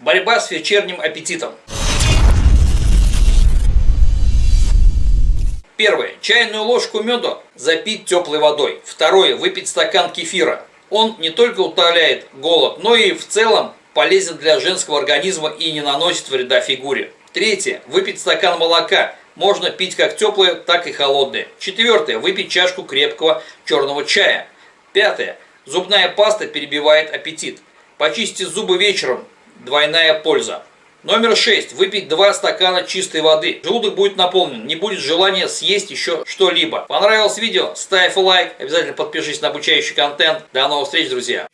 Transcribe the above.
Борьба с вечерним аппетитом. Первое. Чайную ложку меда запить теплой водой. Второе. Выпить стакан кефира. Он не только утоляет голод, но и в целом полезен для женского организма и не наносит вреда фигуре. Третье. Выпить стакан молока. Можно пить как теплое, так и холодное. Четвертое. Выпить чашку крепкого черного чая. Пятое. Зубная паста перебивает аппетит. Почистите зубы вечером. Двойная польза. Номер 6. Выпить 2 стакана чистой воды. Желудок будет наполнен, не будет желания съесть еще что-либо. Понравилось видео? Ставь лайк, обязательно подпишись на обучающий контент. До новых встреч, друзья!